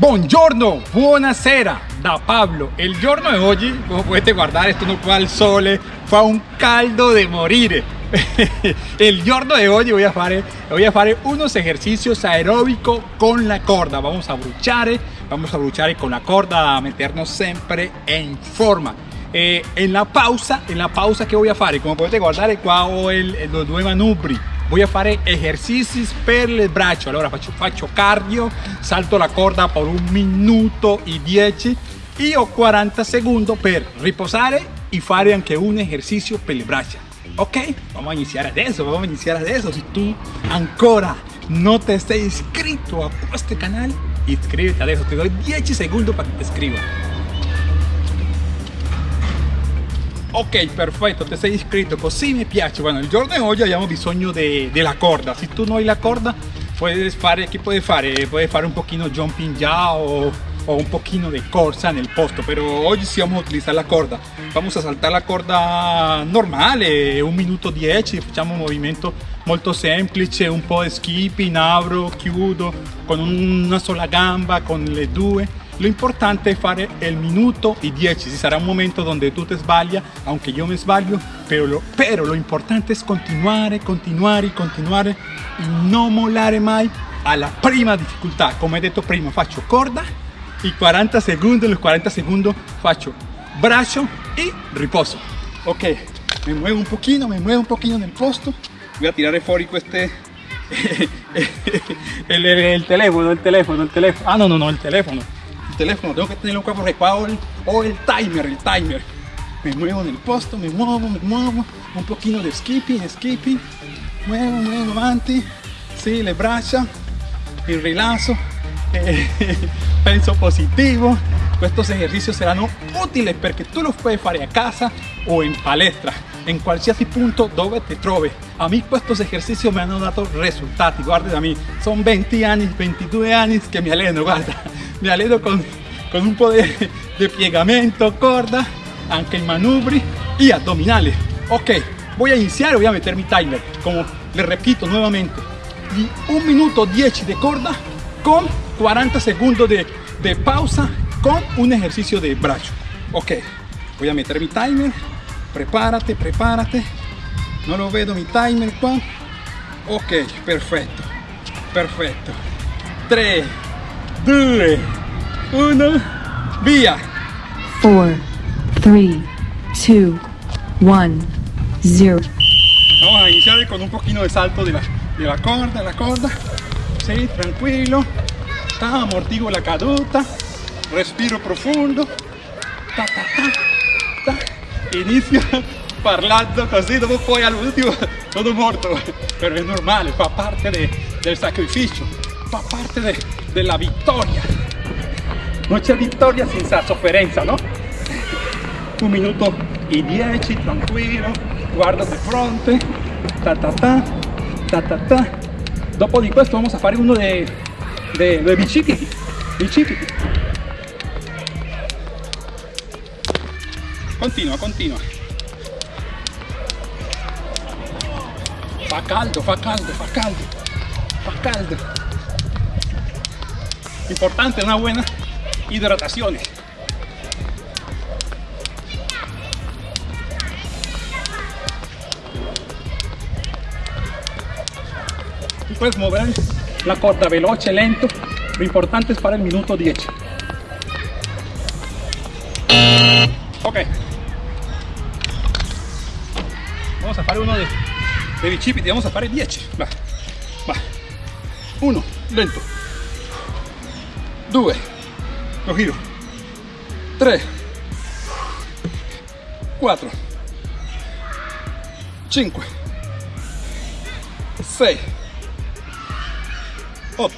Buongiorno, buonasera da Pablo. Il giorno di oggi, come potete guardare, sto qua al sole, fa un caldo de morire. El giorno de hoy voy a a fare unos ejercicios aeróbicos con la corda. Vamos a bruciare, vamos a bruciare con la corda, a meternos siempre en forma. Eh, en la pausa, en la pausa che voy a fare, come potete guardare qua ho il, los due manubri voy a fare esercizi per il braccio allora faccio, faccio cardio salto la corda per un minuto e 10 e ho 40 secondi per riposare e fare anche un esercizio per le braccia ok vamos a iniciar adesso vamos a iniciar adesso si tu ancora no te sei iscritto a questo canale iscriviti adesso ti do 10 secondi para que te iscrivas Ok, perfetto, ti sei iscritto, così mi piace. Bueno, il giorno di oggi abbiamo bisogno della corda. Se tu non hai la corda, puedes fare, ¿qué puedes fare? Puedes fare un pochino jumping ya o, o un pochino de corsa nel posto, pero oggi sì vamos a utilizzare la corda. Vamos a saltar la corda normale, un minuto 10, facciamo un movimento molto semplice, un po' di skipping, apro, chiudo, con una sola gamba, con le due lo importante es fare el minuto y 10. Si será un momento donde tú te sbaglia, aunque yo me sbaglio, pero lo, pero lo importante es continuar, continuar y continuar y no molare mai alla prima difficoltà. Come detto prima, faccio corda y 40 segundos, en los 40 segundos faccio braccio y riposo. Ok, me muevo un poquito, me muevo un poquito en el posto. Voy a tirar fuori este el teléfono, el teléfono, el teléfono. Ah, no, no, no, el teléfono teléfono, tengo que tenerlo acá porque o el timer, el timer. Me muevo en el posto, me muevo, me muevo, un poquito de skipping, skipping, muevo, muevo avanti, sí, le braccia, il rilasso, eh, penso positivo. Estos ejercicios serán útiles porque tú los puedes hacer a casa o en palestra, en qualsiasi punto dove te troves. A mí estos ejercicios me han dado resultados, guarda a mí, son 20 años, 22 años que me aleno, guarda me aledo con, con un poder de piegamento, corda, anche en manubri y abdominales. Ok, voy a iniciar, voy a meter mi timer, como le repito nuevamente, y minuto 10 de corda con 40 segundos de, de pausa con un ejercicio de brazo. Ok, voy a meter mi timer, prepárate, prepárate, no lo veo mi timer qua. Ok, perfecto, perfecto. 3, 2, 1, via. 4, 3, 2, 1, 0. Vamos a iniciar con un poquito de salto de la, de la corda, la corda. Sí, tranquilo. Ta, amortigo la caduta. Respiro profundo. Ta, ta, ta, ta. Inizio parlando così, dopo poi all'ultimo todo morto. Pero es normal, fa parte de, del sacrificio, fa parte de, de la victoria. No c'è vittoria senza sofferenza, no? Un minuto e dieci, tranquillo, guarda di fronte, ta ta ta, ta ta ta. Dopo di questo vamos a fare uno de, de, de. Continua, continua. Fa caldo, fa caldo, fa caldo, fa caldo. Importante una buena hidratación. Puedes mover la corda veloce, lento. Lo importante es para el minuto 10. Bicipiti, vamos a hacer 10. Va, va. Uno, lento. Due, lo giro. 3 4 5 6 8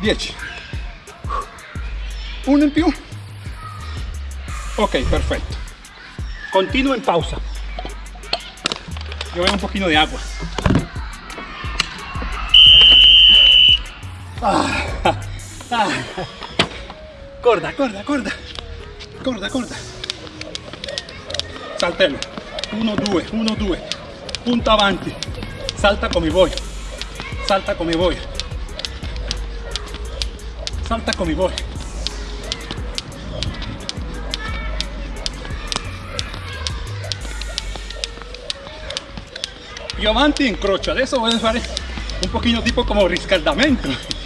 10 uno in più ok perfetto continuo en pausa yo un poquito de agua ah. Ah. Corda, corda, corda. Corda, corda. Saltello. 1, 2, 1, 2. Punta avanti. Salta come voy. Salta come voy. salta come vuoi. Avanti incrocio, adesso voglio fare un pochino tipo come riscaldamento.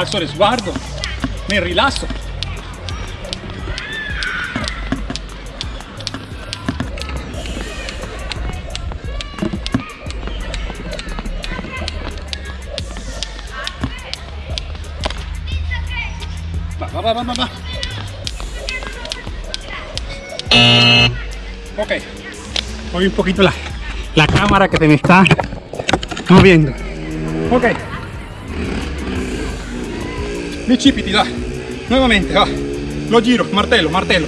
alzo lo sguardo, mi rilasso. Va, va, va, va, va. Ok, hoy un poquito la, la cámara que te me está moviendo. Ok. bicipiti, va. Nuovamente, va. Lo giro, martello, martello.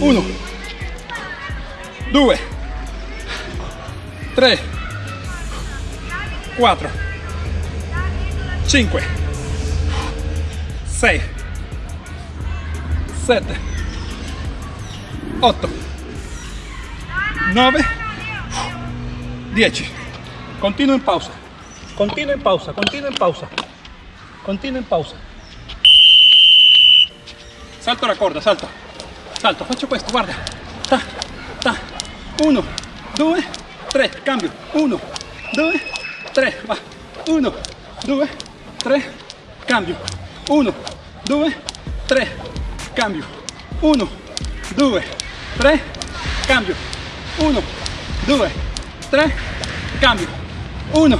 Uno, due, tre, quattro, cinque, sei, sette, otto, nove, dieci. Continuo in pausa. Continuo in pausa, continuo in pausa. Continuo in pausa. Salto la corda, salto. Salto, faccio questo, guarda. Ta, ta. Uno, due, tre, cambio. Uno, due, tre, va. Uno, due, tre, cambio. Uno, due, tre, cambio. Uno, due, tre, cambio. Uno, due, tre, cambio. Uno,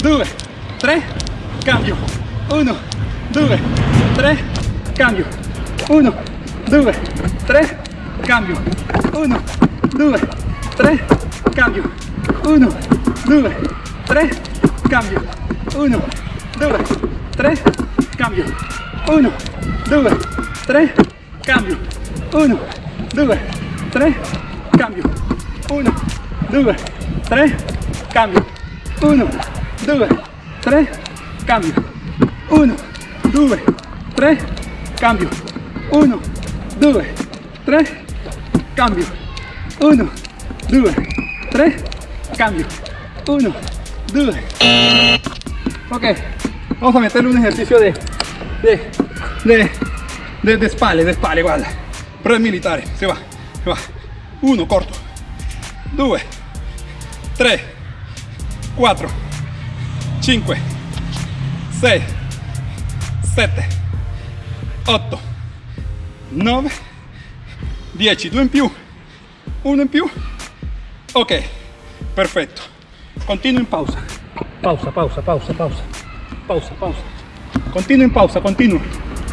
due, tre, cambio. Uno, due, tre, cambio. Uno, due, tre, cambio. Uno, due, tre, cambio. Uno, due, tre, cambio. Uno, due, tre, cambio. Uno, due, 3, cambio, 1, 2, 3, cambio, 1, 2, 3, cambio, 1, 2, 3, cambio, 1, 2, 3, cambio, 1, 2, 3, cambio, 1, 2, 3, cambio, 1, 2, ok, vamos a meterle un ejercicio de, de, de de, de spalle, de spalle, guarda. Pre militare, se va, se va. Uno, corto. Due, tre, quattro, cinque, sei, sette, otto, 9 10 2 in più 1 in più. Ok perfetto. Continuo in pausa. Pausa pausa pausa pausa. Pausa pausa. Continuo in pausa continuo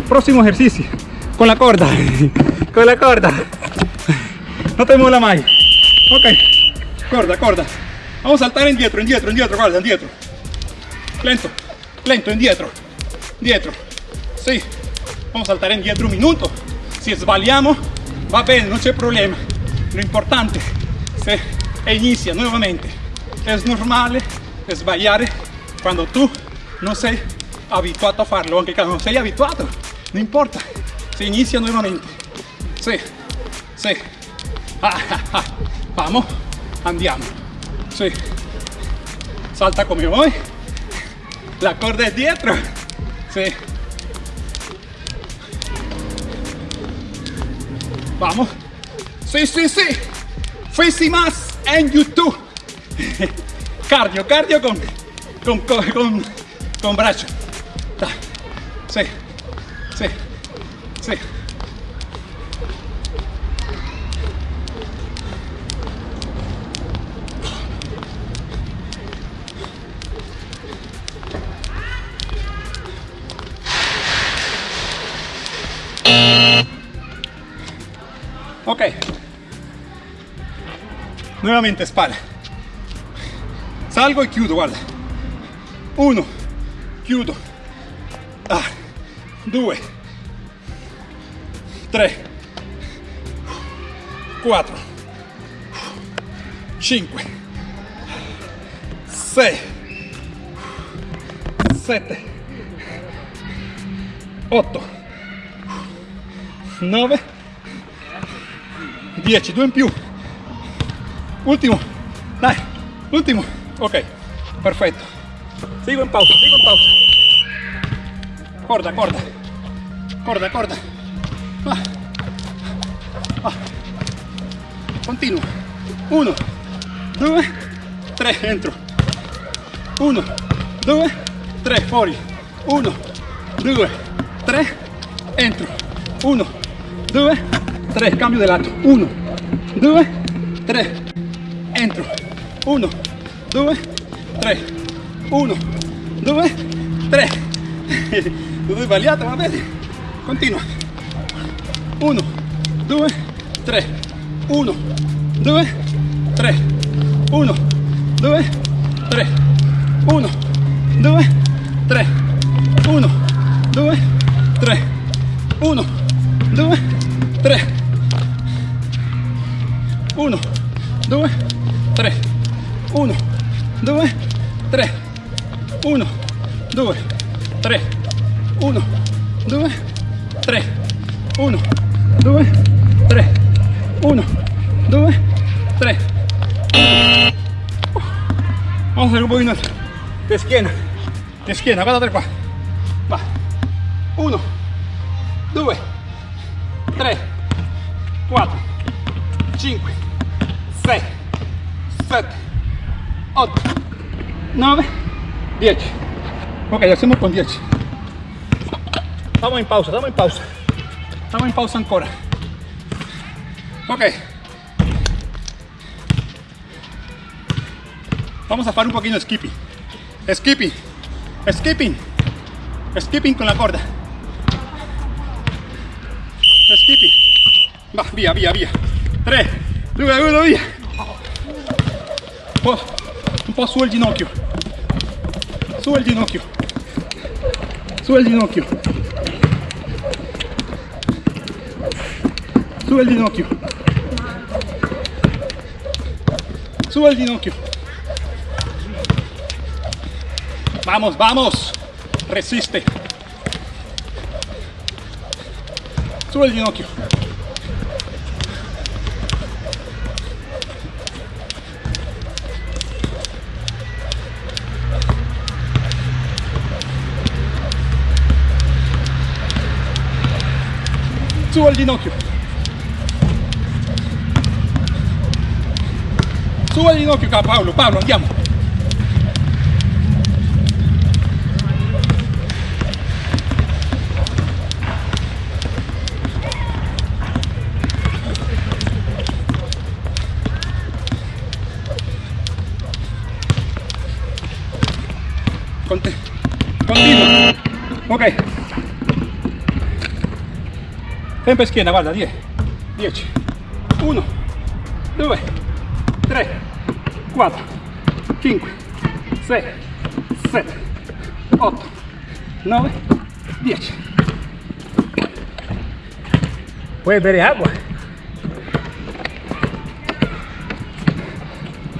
próximo ejercicio. Con la corda. Con la corda. No te mola mai ok. Corda corda. Vamos a saltar indietro indietro indietro guarda indietro lento lento indietro dietro sí. Vamos a saltar indietro un minuto. Si sbagliamo va bene non c'è problema. Lo importante se inicia nuovamente es normale sbagliare quando tu non sei abituato a farlo anche quando sei abituato non importa. Se inicia nuovamente sì sì ah, vamos andiamo. Sì salta come vuoi la corda è dietro. Sì Vamos. Sí, sí, sí. Fisi más en YouTube. cardio, cardio con, con, con, con, con brazo. Sí, sí, sí. Ok. Nuevamente espalda. Salgo y chiudo, guarda. Uno, chiudo. Ah, due, tre, quattro, cinque, sei, 7, 8, 9, 10, due in più. Ultimo, dai, l'ultimo. Ok, perfetto. Sigo in pausa, sigo in pausa. Corda, corda. corta, corta. Va. Va. Continua. Uno, due, tres entro. Uno, due, tres fuori. Uno, due, tres entro. Uno, due, tres cambio de lato. Uno, due, tres entro. Uno, due, tres Uno, due, tre. Dove sbagliato, va bene? Continua. 1, 2, 3, 1, 2, 3, 1, 2, 3, 1, 2, 3, 1, 2, 3, Esquina, guardate qua. Va. 1, 2, 3, 4, 5, 6, 7, 8, 9, 10. Ok, hacemos con 10. Estamos en pausa, estamos en pausa. Estamos en pausa ancora. Ok. Vamos a hacer un poquito de skipping. Skipping. Skipping. Skipping con la corda. Skipping. Va, via, via, via. 3, 2, 1, via. Un po', un po' su il ginocchio. Su il ginocchio. Su il ginocchio. Su il ginocchio. Su el ginocchio. Vamos, vamos. Resiste. Sube el ginocchio. Sube el ginocchio. Sube il ginocchio Paolo, Paolo andiamo. Ok. Sempre schiena, guarda, 10. 10. 1, 2, 3, 4, 5, 6, 7, 8, 9, 10. Puedes beber agua.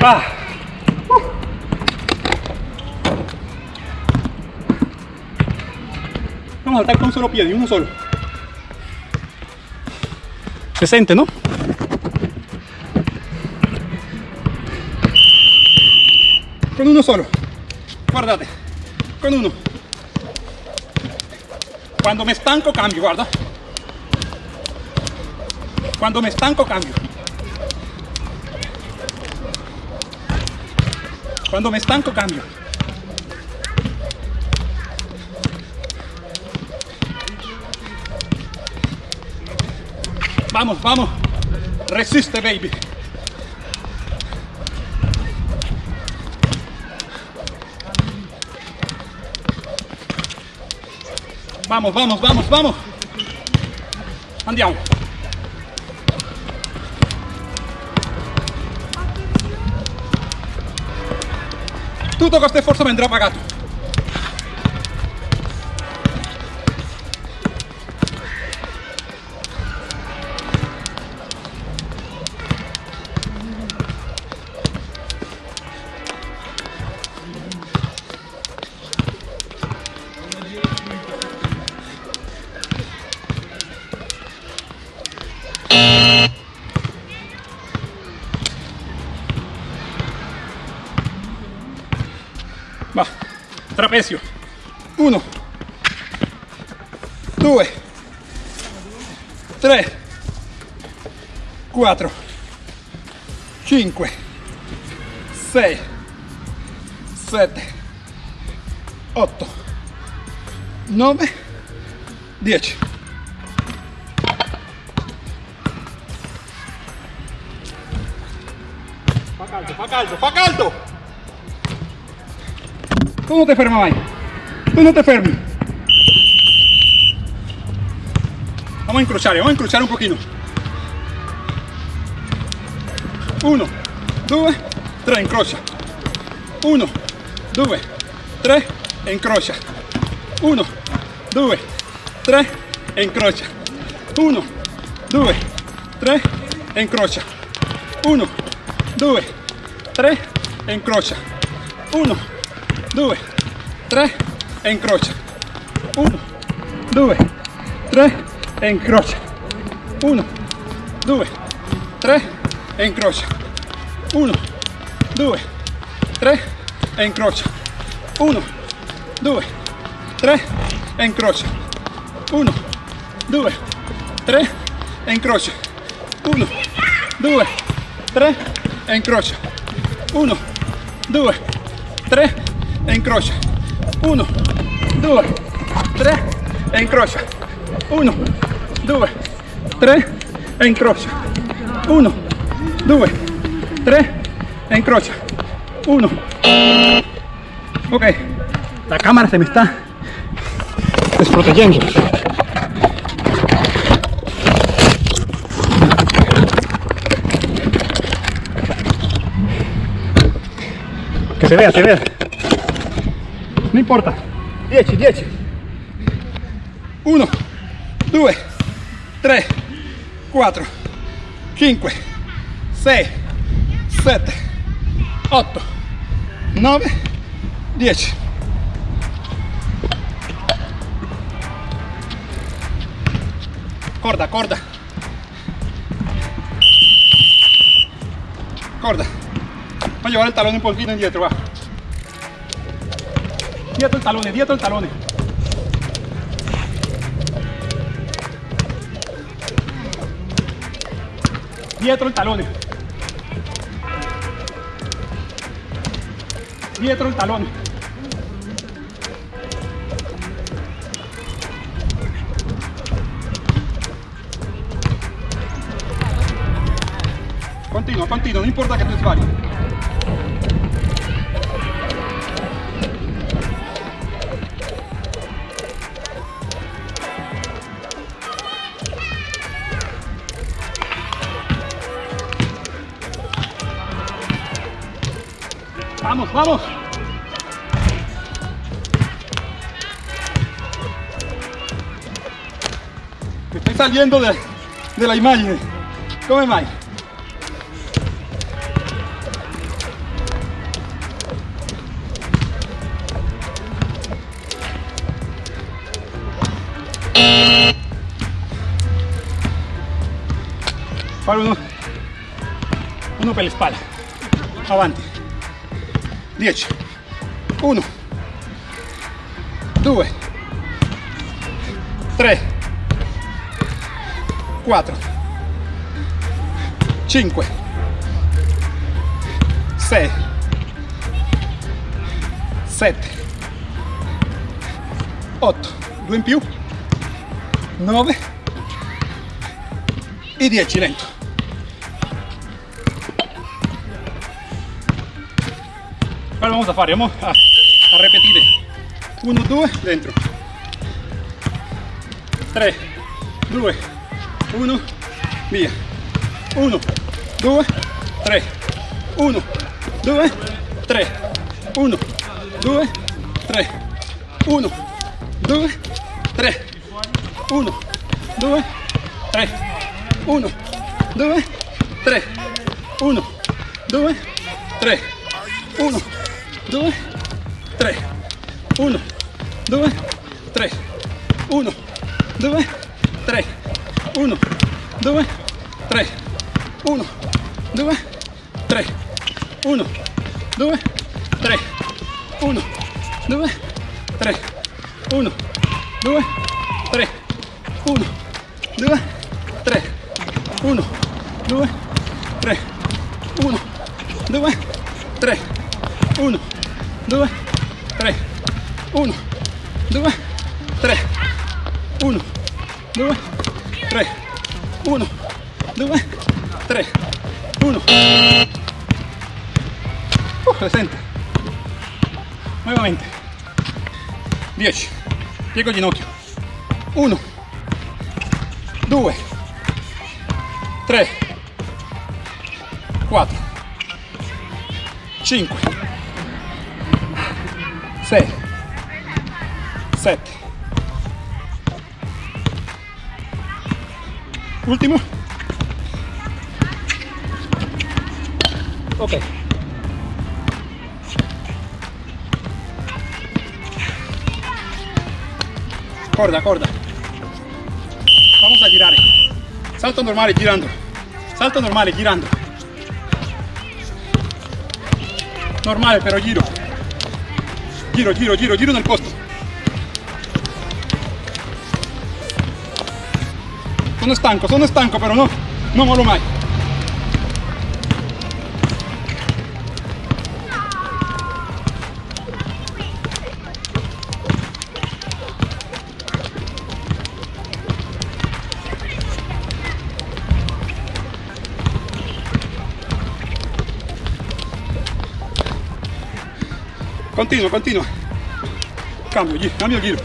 Ah. Saltar con un solo pie, de uno solo. Se siente, ¿no? con uno solo. Guardate con uno. Cuando me stanco cambio guarda. Cuando me stanco cambio. Cuando me stanco cambio vamos vamos resiste baby Vamos, vamos, vamos, vamos. Andiamo. Tutto questo sforzo mi andrà pagato. Uno. Due. Tre. Quattro. Cinque. Sei. Sette. Otto. Nove. Dieci. Fa caldo, fa caldo, caldo! Tú no te fermas, vaya. Tú no te fermes. Vamos a encruchar, vamos a encruchar un poquito. Uno, dos, tres, encrocha. Uno, dos, tres, encrocha. Uno, dos, tres, encrocha. Uno, dos, tres, encrocha. Uno, dos, tres, encrocha. Uno, 2, 3 e incrocia 1, 2, 3 e incrocia 1, 2, 3 e incrocia 1, 2, 3 e incrocia 1, 2, 3 e incrocia 1, 2, 3 e incrocia 1, 2, 3 e 1, 2, 3 encrocha, 1, 2, 3, encrocha, 1, 2, 3, encrocha, 1, 2, 3, encrocha, 1. Ok, la cámara se me está desprotegiendo. Que se vea, se vea. No importa. 10, 10. 1, 2, 3, 4, 5, 6, 7, 8, 9, 10. Corda, corda. Corda. A llevar el talón un poquito indietro, va. dietro el talone, dietro il talone. Dietro il talone. Dietro il talone. Continua, continua, non importa che tu sbagli. Vamos. Me estoy saliendo de, de la imagen. Come mai? Fare uno, uno per le spalle. Avanti. 10 1 2 3 4 5 6 7 8 2 in più. 9 e 10 lento Vamos a fare, vamos a, a repetir. 1, 2, dentro. 3, 2, 1, via. 1, 2, 3. 1, 2, 3. 1, 2, 3. 1, 2, 3. 1, 2, 3. 1, 2, 3. 1, 2, 3. 1, 2, 3, 1, 2, 3, 1, 2, 3, 1, 2, 3, 1, 2, 3, 1, 2, 3, 1, 2, 3, 1, 2, 3, 1, 2, 3, 1, 2, 3, 1, 2, 3, 1, 2, 3, 1, 2, 3, 1, 2, 3, 1, 2, 3, 1. Uh, 60. Nuevamente. 10. Piego ginocchio. 1, 2, 3, 4, 5, 6, 7. Último. Ok. Corda, corda. Vamos a girar. Salto normale girando. Salto normale girando. Normale però giro. Giro, giro, giro, giro nel posto. Sono stanco, sono stanco però no, non mollo mai. Continua, continua. Cambio, giro, cambio giro.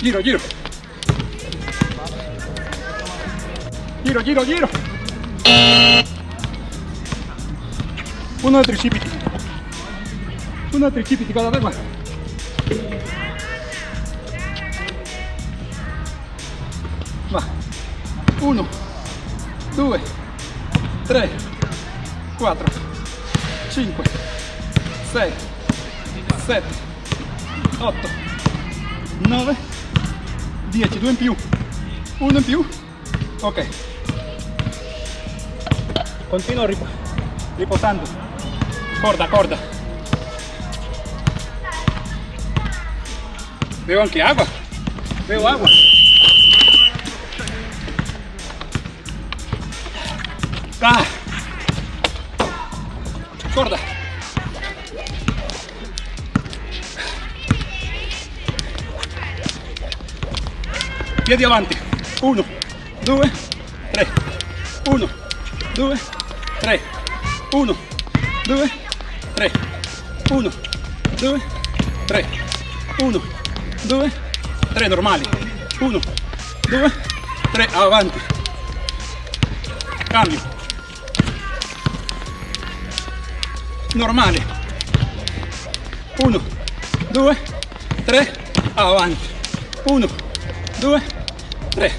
Giro, giro. Giro, giro, giro. Uno de tricipiti. Uno de tricipiti cada vez. Va. Uno, due, tre, quattro, cinque, sei, sette, otto, nove, dieci. Due in più. Uno in più. Ok. Continuo rip riposando. Corda, corda. Veo anche agua. Veo agua. Ah. Corda. Piedi avanti. Uno, due, tre. Uno, due, 1, 2, 3, 1, 2, 3, 1, 2, 3, normali, 1, 2, 3, avanti, cambio, normale, 1, 2, 3, avanti, 1, 2, 3,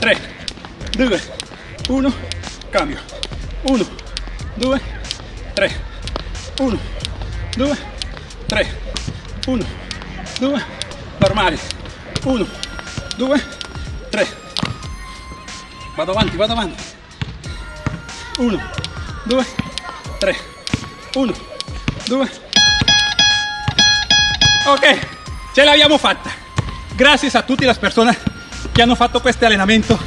3, 2, 1, cambio. 1, 2, 3, 1, 2, 3, 1, 2, normale. 1, 2, 3. Vado avanti, vado avanti. 1, 2, 3, 1, 2. Ok, ce l'abbiamo fatta. Gracias a tutte le persone che hanno fatto questo allenamento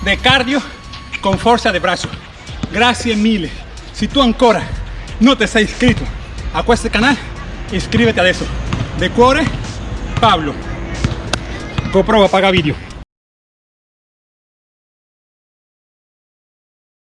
di cardio con forza di braccio. Grazie mille. Si tú ancora no te sei inscrito a este canal, iscríbete adesso. De cuore, Pablo. GoPro apaga vídeo.